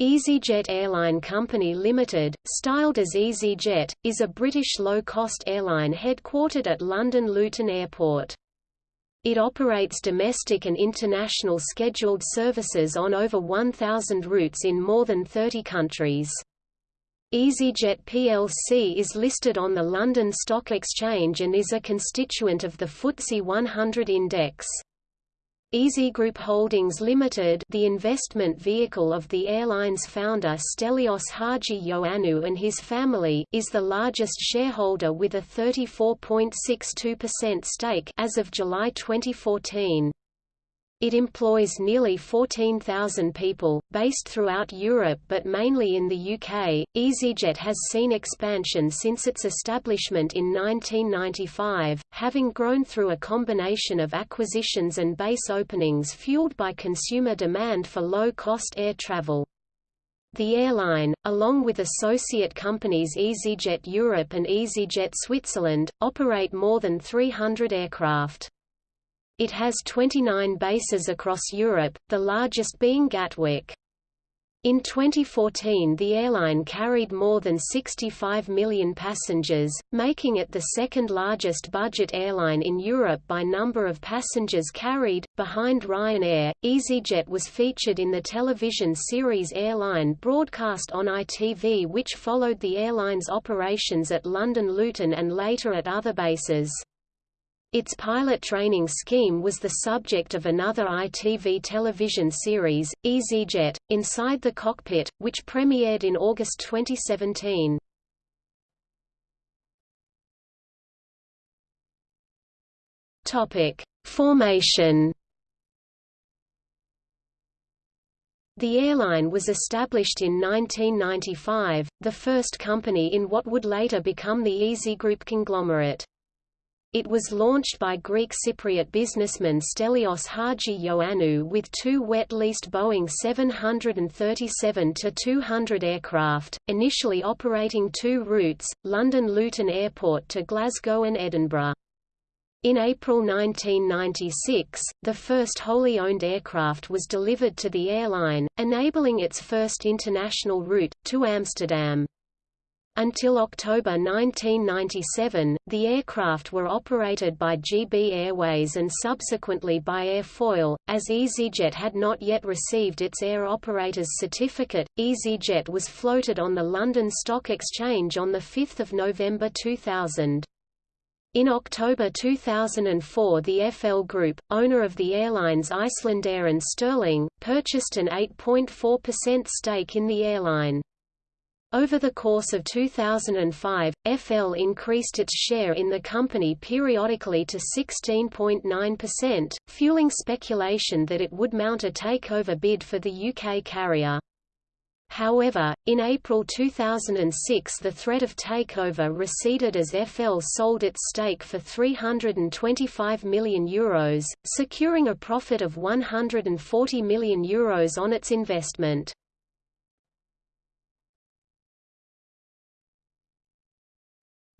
EasyJet Airline Company Limited, styled as EasyJet, is a British low-cost airline headquartered at London Luton Airport. It operates domestic and international scheduled services on over 1,000 routes in more than 30 countries. EasyJet plc is listed on the London Stock Exchange and is a constituent of the FTSE 100 index. Easy Group Holdings Limited the investment vehicle of the airline's founder Stelios Haji Ioannou and his family is the largest shareholder with a 34.62% stake as of July 2014. It employs nearly 14,000 people, based throughout Europe but mainly in the UK. EasyJet has seen expansion since its establishment in 1995, having grown through a combination of acquisitions and base openings fueled by consumer demand for low-cost air travel. The airline, along with associate companies EasyJet Europe and EasyJet Switzerland, operate more than 300 aircraft. It has 29 bases across Europe, the largest being Gatwick. In 2014 the airline carried more than 65 million passengers, making it the second largest budget airline in Europe by number of passengers carried, behind Ryanair. EasyJet was featured in the television series Airline broadcast on ITV which followed the airline's operations at London Luton and later at other bases. Its pilot training scheme was the subject of another ITV television series, EasyJet, Inside the Cockpit, which premiered in August 2017. Topic: Formation. The airline was established in 1995, the first company in what would later become the Easy Group conglomerate. It was launched by Greek Cypriot businessman Stelios Haji Ioannou with two wet-leased Boeing 737-200 aircraft, initially operating two routes, London Luton Airport to Glasgow and Edinburgh. In April 1996, the first wholly owned aircraft was delivered to the airline, enabling its first international route, to Amsterdam. Until October 1997, the aircraft were operated by GB Airways and subsequently by Air Foyle. As EasyJet had not yet received its air operator's certificate, EasyJet was floated on the London Stock Exchange on 5 November 2000. In October 2004 the FL Group, owner of the airlines Icelandair and Sterling, purchased an 8.4% stake in the airline. Over the course of 2005, FL increased its share in the company periodically to 16.9%, fueling speculation that it would mount a takeover bid for the UK carrier. However, in April 2006 the threat of takeover receded as FL sold its stake for €325 million, Euros, securing a profit of €140 million Euros on its investment.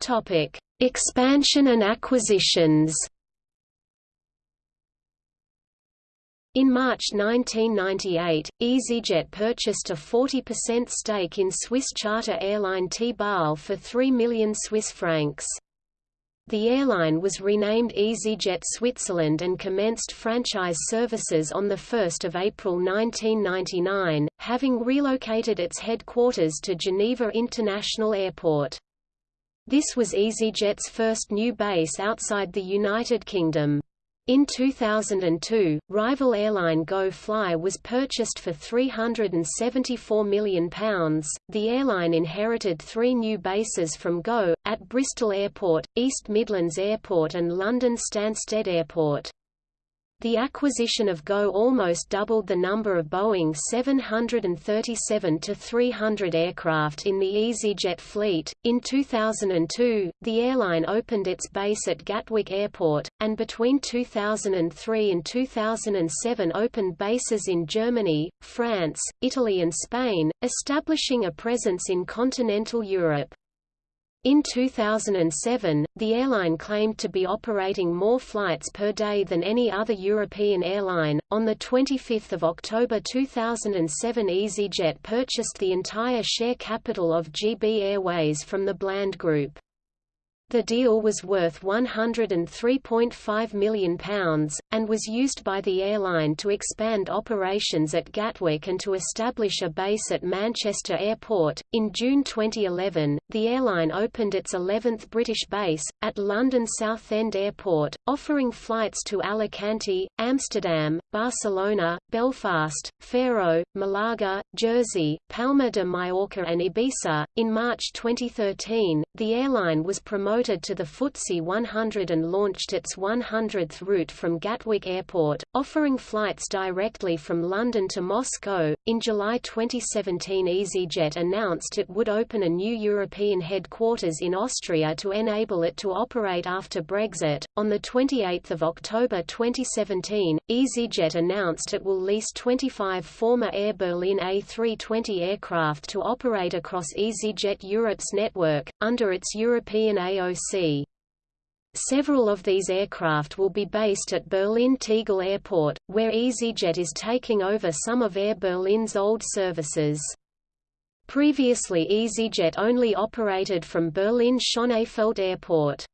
Topic: Expansion and acquisitions. In March 1998, EasyJet purchased a 40% stake in Swiss charter airline TEA Basel for 3 million Swiss francs. The airline was renamed EasyJet Switzerland and commenced franchise services on 1 April 1999, having relocated its headquarters to Geneva International Airport. This was EasyJet's first new base outside the United Kingdom. In 2002, rival airline Go Fly was purchased for £374 million. The airline inherited three new bases from Go, at Bristol Airport, East Midlands Airport and London Stansted Airport. The acquisition of GO almost doubled the number of Boeing 737 to 300 aircraft in the EasyJet fleet. In 2002, the airline opened its base at Gatwick Airport, and between 2003 and 2007 opened bases in Germany, France, Italy and Spain, establishing a presence in continental Europe. In 2007, the airline claimed to be operating more flights per day than any other European airline. On the 25th of October 2007, EasyJet purchased the entire share capital of GB Airways from the Bland Group. The deal was worth £103.5 million, and was used by the airline to expand operations at Gatwick and to establish a base at Manchester Airport. In June 2011, the airline opened its 11th British base, at London Southend Airport, offering flights to Alicante, Amsterdam, Barcelona, Belfast, Faro, Malaga, Jersey, Palma de Mallorca, and Ibiza. In March 2013, the airline was promoted to the FTSE 100 and launched its 100th route from Gatwick Airport, offering flights directly from London to Moscow. In July 2017, EasyJet announced it would open a new European headquarters in Austria to enable it to operate after Brexit. On the 28th of October 2017, EasyJet announced it will lease 25 former Air Berlin A320 aircraft to operate across EasyJet Europe's network under its European AO Several of these aircraft will be based at Berlin Tegel Airport, where EasyJet is taking over some of Air Berlin's old services. Previously EasyJet only operated from Berlin Schönefeld Airport.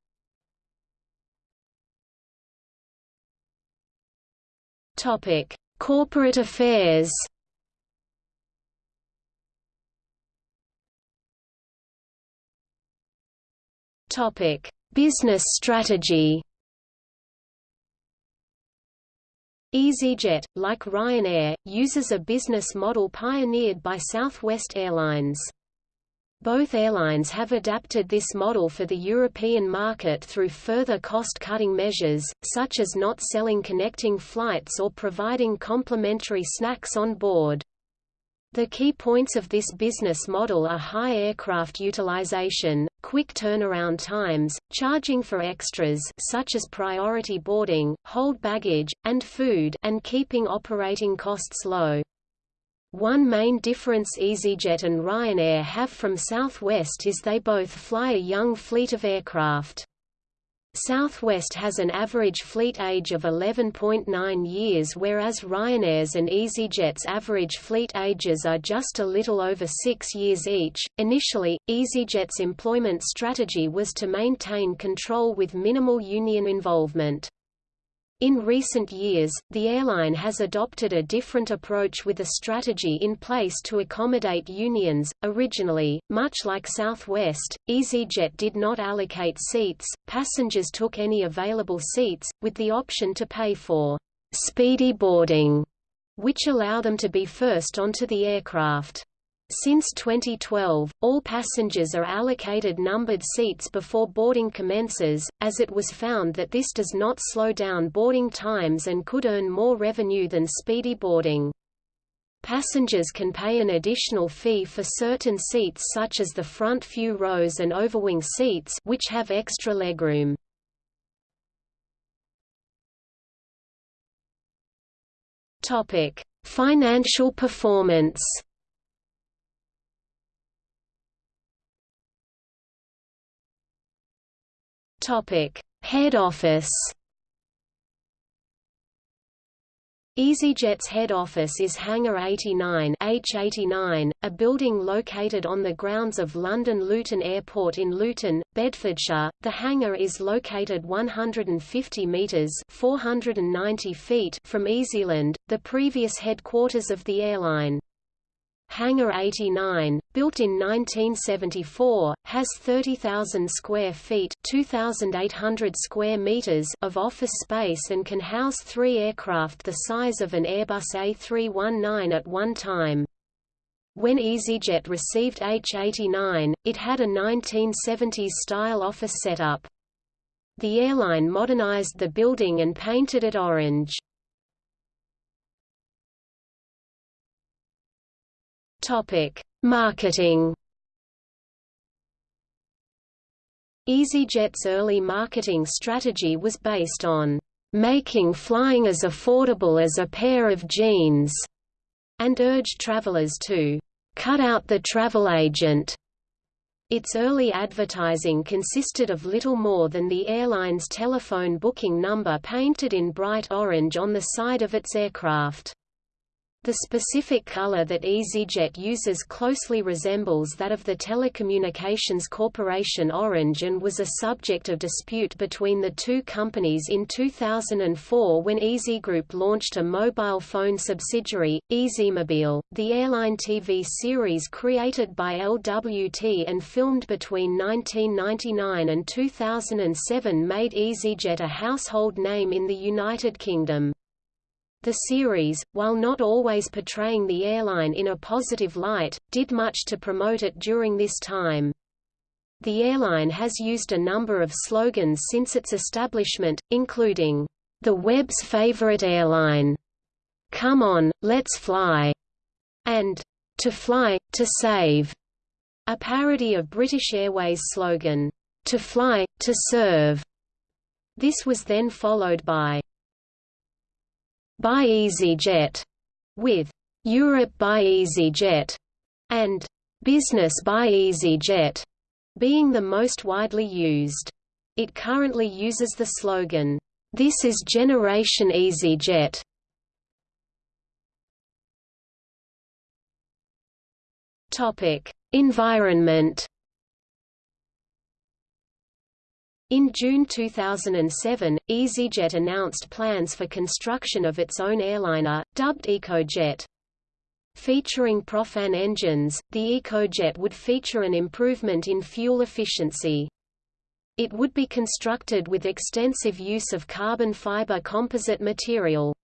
Corporate affairs. Topic: Business strategy. EasyJet, like Ryanair, uses a business model pioneered by Southwest Airlines. Both airlines have adapted this model for the European market through further cost-cutting measures, such as not selling connecting flights or providing complimentary snacks on board. The key points of this business model are high aircraft utilization, quick turnaround times, charging for extras such as priority boarding, hold baggage, and food and keeping operating costs low. One main difference EasyJet and Ryanair have from Southwest is they both fly a young fleet of aircraft. Southwest has an average fleet age of 11.9 years whereas Ryanair's and EasyJet's average fleet ages are just a little over six years each. Initially, EasyJet's employment strategy was to maintain control with minimal union involvement. In recent years, the airline has adopted a different approach with a strategy in place to accommodate unions. Originally, much like Southwest, EasyJet did not allocate seats, passengers took any available seats, with the option to pay for speedy boarding, which allow them to be first onto the aircraft. Since 2012, all passengers are allocated numbered seats before boarding commences, as it was found that this does not slow down boarding times and could earn more revenue than speedy boarding. Passengers can pay an additional fee for certain seats such as the front few rows and overwing seats which have extra legroom. Topic: Financial performance. Head office. EasyJet's head office is Hangar 89 H89, a building located on the grounds of London Luton Airport in Luton, Bedfordshire. The hangar is located 150 metres (490 feet) from Easyland, the previous headquarters of the airline. Hangar 89, built in 1974, has 30,000 square feet (2,800 square meters) of office space and can house three aircraft the size of an Airbus A319 at one time. When EasyJet received H-89, it had a 1970s-style office setup. The airline modernized the building and painted it orange. Topic: Marketing. EasyJet's early marketing strategy was based on making flying as affordable as a pair of jeans, and urged travelers to cut out the travel agent. Its early advertising consisted of little more than the airline's telephone booking number painted in bright orange on the side of its aircraft. The specific color that EasyJet uses closely resembles that of the Telecommunications Corporation Orange and was a subject of dispute between the two companies in 2004 when EasyGroup launched a mobile phone subsidiary, EasyMobile. The airline TV series created by LWT and filmed between 1999 and 2007 made EasyJet a household name in the United Kingdom. The series, while not always portraying the airline in a positive light, did much to promote it during this time. The airline has used a number of slogans since its establishment, including, "...the web's favorite airline", "Come on, let's fly", and "To fly, to save", a parody of British Airways' slogan, "To fly, to serve". This was then followed by by EasyJet, with Europe by EasyJet, and Business by EasyJet being the most widely used. It currently uses the slogan, This is Generation EasyJet. Topic: Environment In June 2007, EasyJet announced plans for construction of its own airliner, dubbed EcoJet. Featuring propfan engines, the EcoJet would feature an improvement in fuel efficiency. It would be constructed with extensive use of carbon fiber composite material.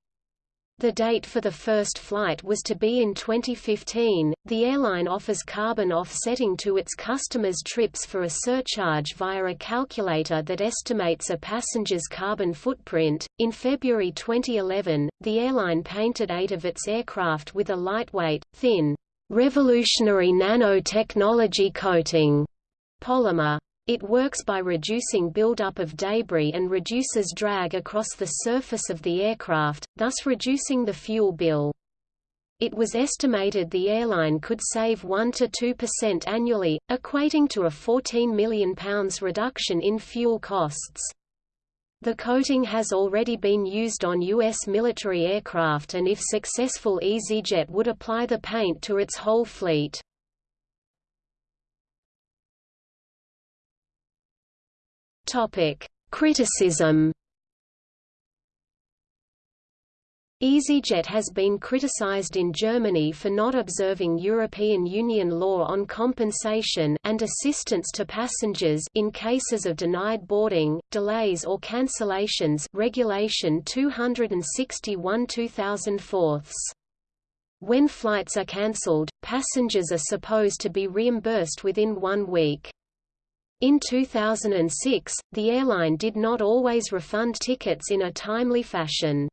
The date for the first flight was to be in 2015. The airline offers carbon offsetting to its customers' trips for a surcharge via a calculator that estimates a passenger's carbon footprint. In February 2011, the airline painted eight of its aircraft with a lightweight, thin, revolutionary nanotechnology coating polymer. It works by reducing buildup of debris and reduces drag across the surface of the aircraft, thus reducing the fuel bill. It was estimated the airline could save 1–2% annually, equating to a £14 million reduction in fuel costs. The coating has already been used on U.S. military aircraft and if successful EasyJet would apply the paint to its whole fleet. Topic: Criticism. EasyJet has been criticized in Germany for not observing European Union law on compensation and assistance to passengers in cases of denied boarding, delays or cancellations Regulation 261-2004. When flights are cancelled, passengers are supposed to be reimbursed within one week. In 2006, the airline did not always refund tickets in a timely fashion.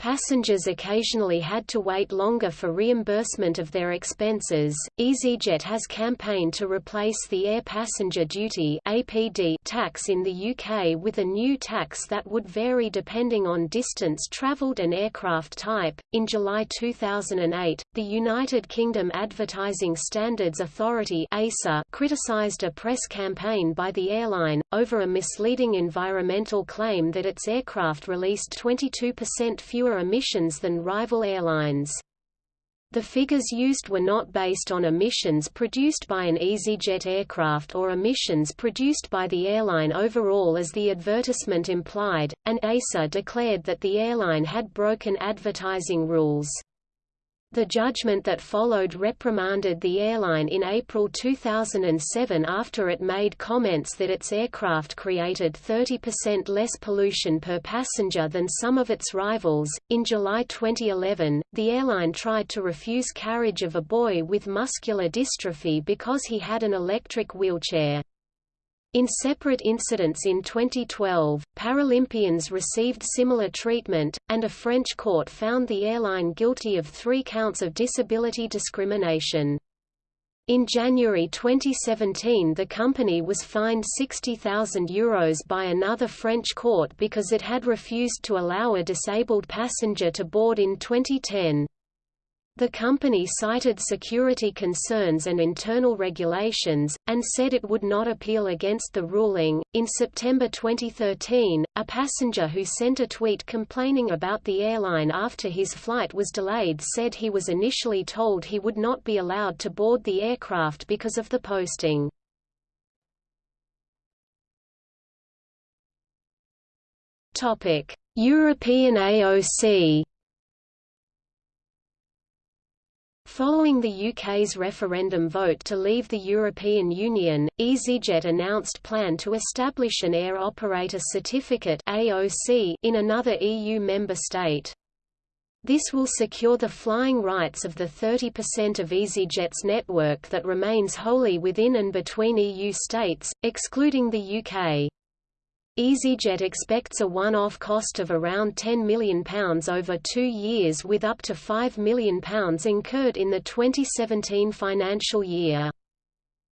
Passengers occasionally had to wait longer for reimbursement of their expenses. EasyJet has campaigned to replace the air passenger duty (APD) tax in the UK with a new tax that would vary depending on distance travelled and aircraft type. In July 2008, the United Kingdom Advertising Standards Authority (ASA) criticised a press campaign by the airline over a misleading environmental claim that its aircraft released 22% fewer emissions than rival airlines. The figures used were not based on emissions produced by an EasyJet aircraft or emissions produced by the airline overall as the advertisement implied, and ASA declared that the airline had broken advertising rules. The judgment that followed reprimanded the airline in April 2007 after it made comments that its aircraft created 30% less pollution per passenger than some of its rivals. In July 2011, the airline tried to refuse carriage of a boy with muscular dystrophy because he had an electric wheelchair. In separate incidents in 2012, Paralympians received similar treatment, and a French court found the airline guilty of three counts of disability discrimination. In January 2017 the company was fined €60,000 by another French court because it had refused to allow a disabled passenger to board in 2010. The company cited security concerns and internal regulations, and said it would not appeal against the ruling. In September 2013, a passenger who sent a tweet complaining about the airline after his flight was delayed said he was initially told he would not be allowed to board the aircraft because of the posting. European AOC Following the UK's referendum vote to leave the European Union, EasyJet announced plan to establish an Air Operator Certificate (AOC) in another EU member state. This will secure the flying rights of the 30% of EasyJet's network that remains wholly within and between EU states, excluding the UK. EasyJet expects a one-off cost of around £10 million over two years with up to £5 million incurred in the 2017 financial year.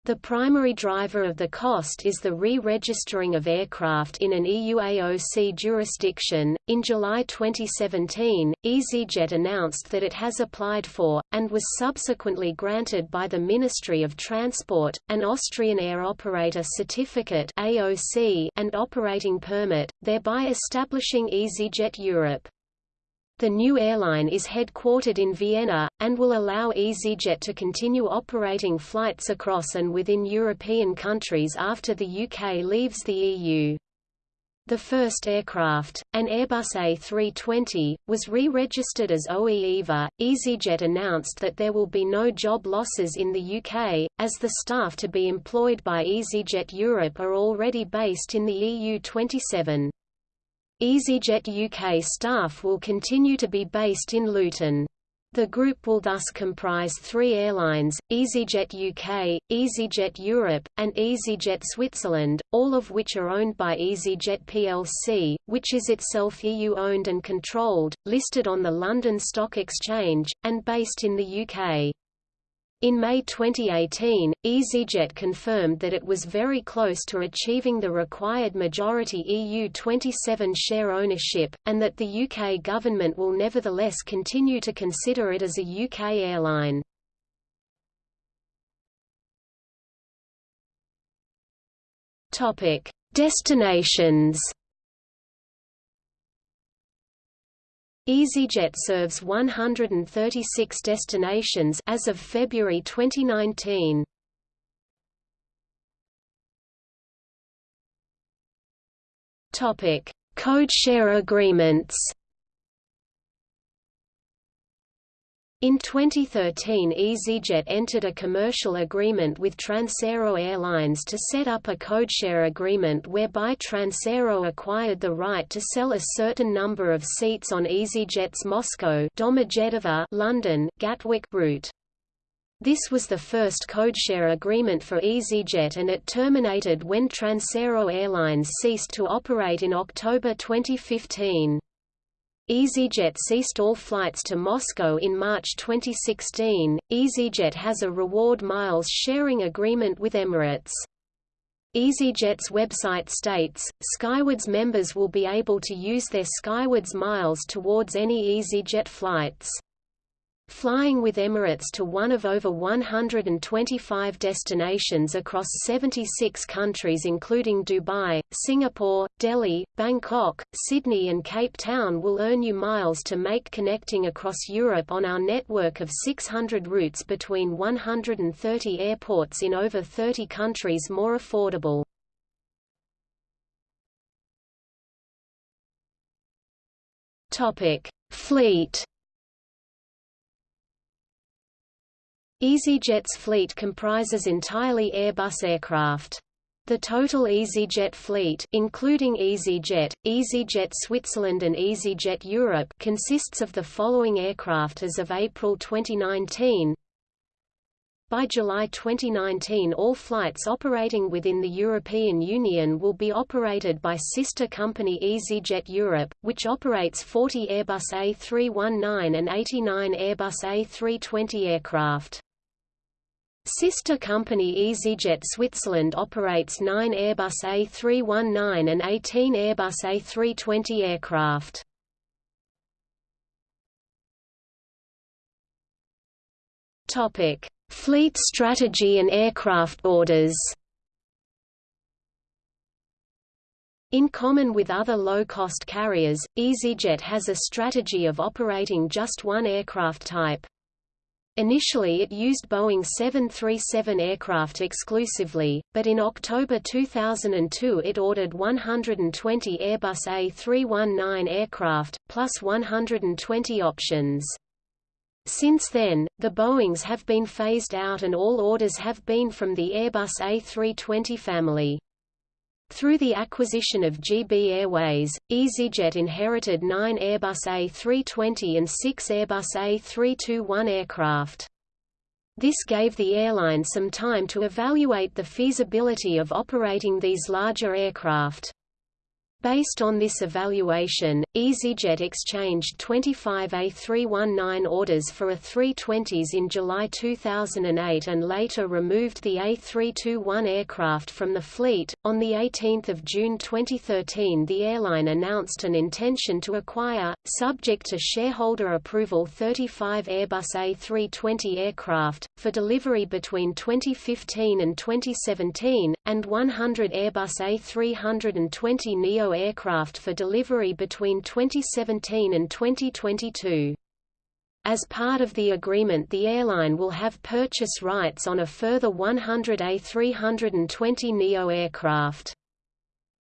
The primary driver of the cost is the re-registering of aircraft in an EU AOC jurisdiction. In July 2017, EasyJet announced that it has applied for, and was subsequently granted by the Ministry of Transport, an Austrian Air Operator Certificate (AOC) and operating permit, thereby establishing EasyJet Europe. The new airline is headquartered in Vienna, and will allow EasyJet to continue operating flights across and within European countries after the UK leaves the EU. The first aircraft, an Airbus A320, was re-registered as OE EVA. EasyJet announced that there will be no job losses in the UK, as the staff to be employed by EasyJet Europe are already based in the EU 27. EasyJet UK staff will continue to be based in Luton. The group will thus comprise three airlines, EasyJet UK, EasyJet Europe, and EasyJet Switzerland, all of which are owned by EasyJet plc, which is itself EU-owned and controlled, listed on the London Stock Exchange, and based in the UK. In May 2018, EasyJet confirmed that it was very close to achieving the required majority EU27 share ownership, and that the UK government will nevertheless continue to consider it as a UK airline. Destinations EasyJet serves 136 destinations as of February 2019. Topic: Codeshare agreements. In 2013 EasyJet entered a commercial agreement with Transaero Airlines to set up a codeshare agreement whereby Transaero acquired the right to sell a certain number of seats on EasyJet's Moscow London Gatwick route. This was the first codeshare agreement for EasyJet and it terminated when Transaero Airlines ceased to operate in October 2015. EasyJet ceased all flights to Moscow in March 2016. EasyJet has a reward miles sharing agreement with Emirates. EasyJet's website states, Skywards members will be able to use their Skywards miles towards any EasyJet flights. Flying with Emirates to one of over 125 destinations across 76 countries including Dubai, Singapore, Delhi, Bangkok, Sydney and Cape Town will earn you miles to make connecting across Europe on our network of 600 routes between 130 airports in over 30 countries more affordable. Fleet EasyJet's fleet comprises entirely Airbus aircraft. The total EasyJet fleet including EasyJet, EasyJet Switzerland and EasyJet Europe consists of the following aircraft as of April 2019. By July 2019 all flights operating within the European Union will be operated by sister company EasyJet Europe, which operates 40 Airbus A319 and 89 Airbus A320 aircraft. Sister company EasyJet Switzerland operates 9 Airbus A319 and 18 Airbus A320 aircraft. Fleet strategy and aircraft orders. In common with other low-cost carriers, EasyJet has a strategy of operating just one aircraft type. Initially it used Boeing 737 aircraft exclusively, but in October 2002 it ordered 120 Airbus A319 aircraft, plus 120 options. Since then, the Boeings have been phased out and all orders have been from the Airbus A320 family. Through the acquisition of GB Airways, EasyJet inherited nine Airbus A320 and six Airbus A321 aircraft. This gave the airline some time to evaluate the feasibility of operating these larger aircraft. Based on this evaluation, EasyJet exchanged 25 A319 orders for A320s in July 2008 and later removed the A321 aircraft from the fleet. On the 18th of June 2013, the airline announced an intention to acquire, subject to shareholder approval, 35 Airbus A320 aircraft for delivery between 2015 and 2017 and 100 Airbus A320 neo aircraft for delivery between 2017 and 2022. As part of the agreement the airline will have purchase rights on a further 100 A320 neo aircraft.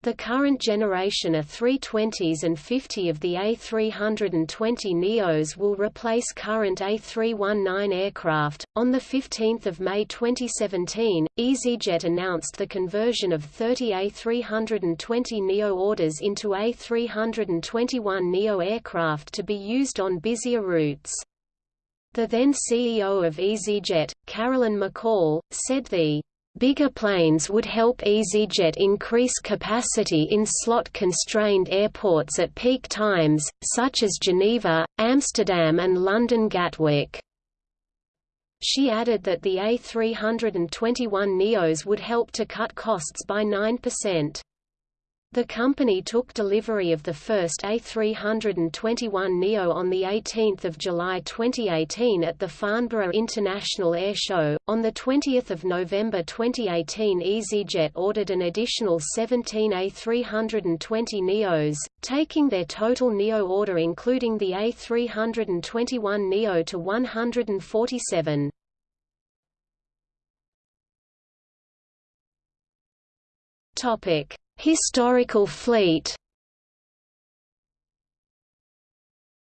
The current generation A320s and 50 of the A320 Neos will replace current A319 aircraft. On 15 May 2017, EasyJet announced the conversion of 30 A320 Neo orders into A321 Neo aircraft to be used on busier routes. The then CEO of EasyJet, Carolyn McCall, said the Bigger planes would help EasyJet increase capacity in slot-constrained airports at peak times, such as Geneva, Amsterdam and London Gatwick. She added that the A321 NEOs would help to cut costs by 9%. The company took delivery of the first A321 Neo on 18 July 2018 at the Farnborough International Air Show. On 20 November 2018 EasyJet ordered an additional 17 A320 Neos, taking their total Neo order including the A321 Neo to 147. Topic Historical fleet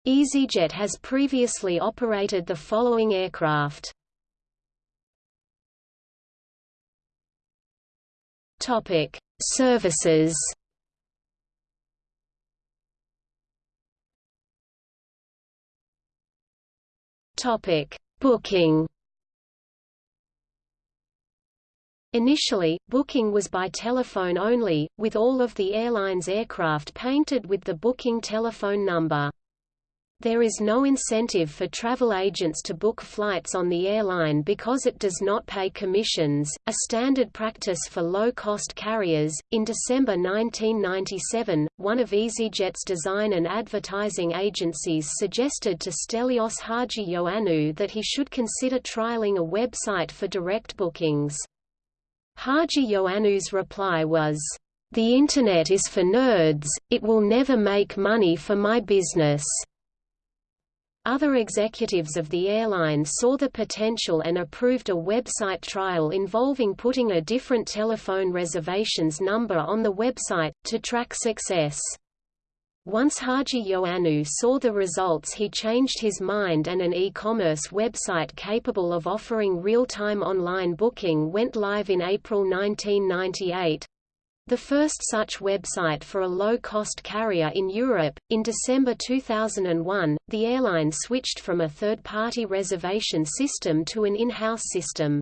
EasyJet has previously operated the following aircraft. Topic: Services. Topic: Booking. Initially, booking was by telephone only, with all of the airline's aircraft painted with the booking telephone number. There is no incentive for travel agents to book flights on the airline because it does not pay commissions, a standard practice for low-cost carriers. In December 1997, one of EasyJet's design and advertising agencies suggested to Stelios Haji Ioannou that he should consider trialing a website for direct bookings. Haji Ioannou's reply was, "The Internet is for nerds, it will never make money for my business." Other executives of the airline saw the potential and approved a website trial involving putting a different telephone reservations number on the website, to track success. Once Haji Ioannou saw the results he changed his mind and an e-commerce website capable of offering real-time online booking went live in April 1998. The first such website for a low-cost carrier in Europe. In December 2001, the airline switched from a third-party reservation system to an in-house system.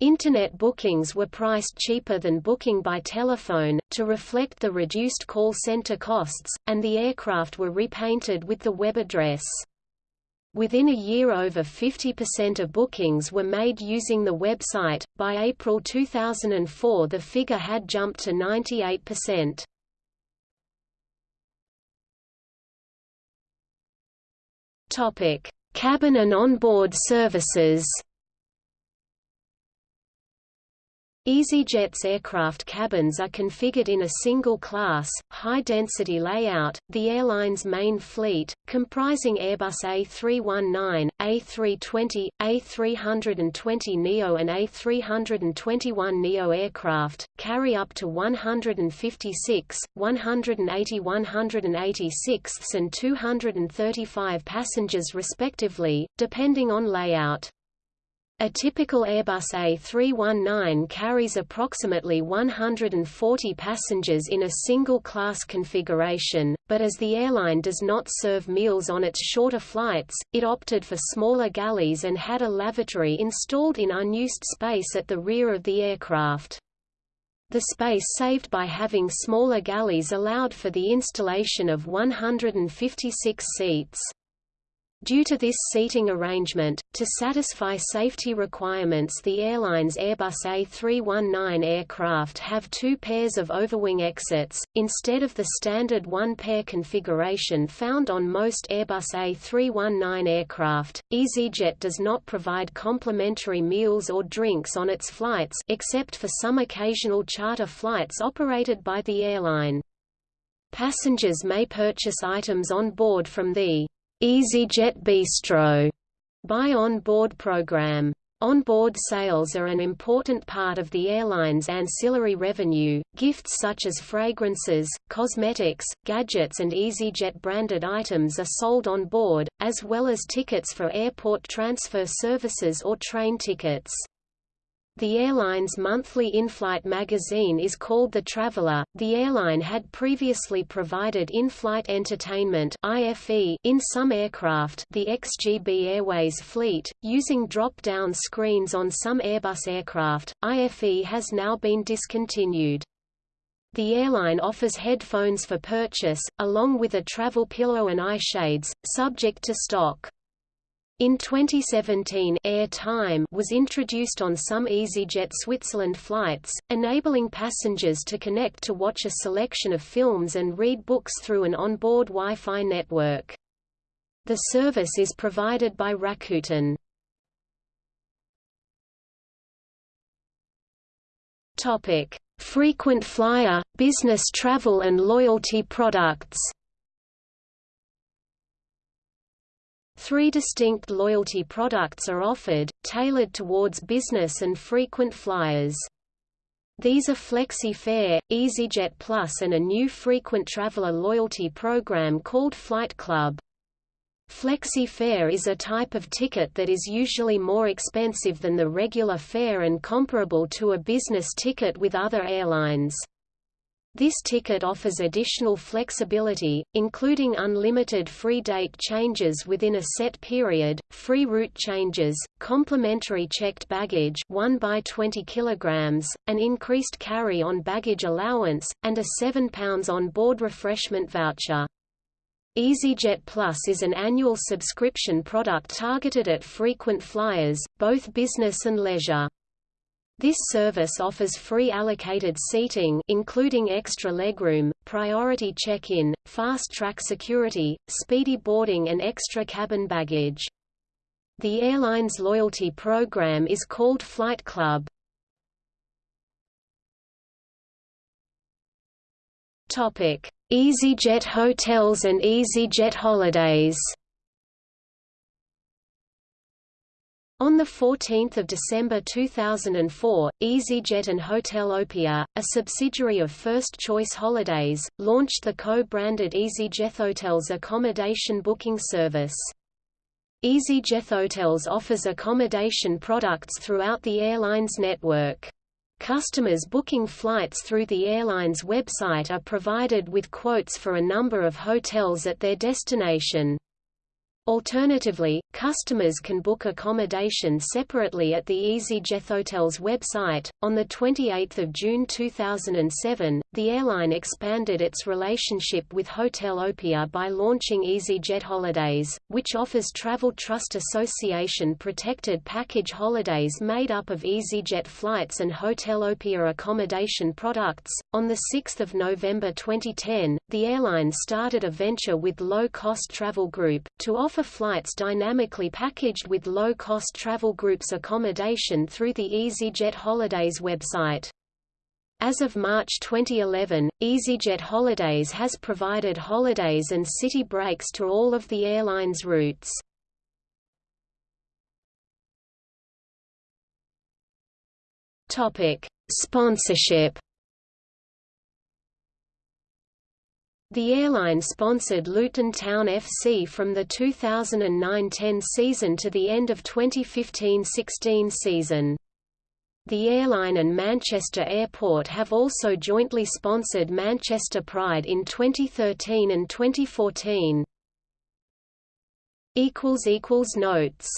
Internet bookings were priced cheaper than booking by telephone, to reflect the reduced call center costs, and the aircraft were repainted with the web address. Within a year over 50% of bookings were made using the website, by April 2004 the figure had jumped to 98%. Cabin and onboard services EasyJet's aircraft cabins are configured in a single-class, high-density layout. The airline's main fleet, comprising Airbus A319, A320, A320neo and A321neo aircraft, carry up to 156, 180 186 and 235 passengers respectively, depending on layout. A typical Airbus A319 carries approximately 140 passengers in a single-class configuration, but as the airline does not serve meals on its shorter flights, it opted for smaller galleys and had a lavatory installed in unused space at the rear of the aircraft. The space saved by having smaller galleys allowed for the installation of 156 seats. Due to this seating arrangement, to satisfy safety requirements the airline's Airbus A319 aircraft have two pairs of overwing exits, instead of the standard one-pair configuration found on most Airbus A319 aircraft. EasyJet does not provide complimentary meals or drinks on its flights except for some occasional charter flights operated by the airline. Passengers may purchase items on board from the EasyJet Bistro buy on-board program. On-board sales are an important part of the airline's ancillary revenue. Gifts such as fragrances, cosmetics, gadgets and EasyJet-branded items are sold on board, as well as tickets for airport transfer services or train tickets. The airline's monthly in-flight magazine is called The Traveler. The airline had previously provided in-flight entertainment (IFE) in some aircraft, the ex-GB Airways fleet, using drop-down screens on some Airbus aircraft. IFE has now been discontinued. The airline offers headphones for purchase, along with a travel pillow and eye shades, subject to stock. In 2017 Air Time was introduced on some EasyJet Switzerland flights, enabling passengers to connect to watch a selection of films and read books through an onboard Wi-Fi network. The service is provided by Rakuten. Frequent flyer, business travel and loyalty products Three distinct loyalty products are offered, tailored towards business and frequent flyers. These are Flexi Fare, EasyJet Plus and a new frequent traveler loyalty program called Flight Club. Flexi Fare is a type of ticket that is usually more expensive than the regular fare and comparable to a business ticket with other airlines. This ticket offers additional flexibility, including unlimited free date changes within a set period, free route changes, complimentary checked baggage 1 by 20 kg, an increased carry-on baggage allowance, and a £7 on-board refreshment voucher. EasyJet Plus is an annual subscription product targeted at frequent flyers, both business and leisure. This service offers free allocated seating including extra legroom, priority check-in, fast-track security, speedy boarding and extra cabin baggage. The airline's loyalty program is called Flight Club. EasyJet hotels and EasyJet holidays On 14 December 2004, EasyJet and Hotelopia, a subsidiary of First Choice Holidays, launched the co-branded EasyJet Hotels accommodation booking service. EasyJet Hotels offers accommodation products throughout the airline's network. Customers booking flights through the airline's website are provided with quotes for a number of hotels at their destination. Alternatively, customers can book accommodation separately at the EasyJet Hotels website. On the 28th of June 2007, the airline expanded its relationship with Hotelopia by launching EasyJet Holidays, which offers Travel Trust Association protected package holidays made up of EasyJet flights and Hotelopia accommodation products. On the 6th of November 2010, the airline started a venture with Low Cost Travel Group to offer offer flights dynamically packaged with low-cost travel groups accommodation through the EasyJet Holidays website. As of March 2011, EasyJet Holidays has provided holidays and city breaks to all of the airline's routes. Topic: Sponsorship. The airline sponsored Luton Town FC from the 2009–10 season to the end of 2015–16 season. The airline and Manchester Airport have also jointly sponsored Manchester Pride in 2013 and 2014. Notes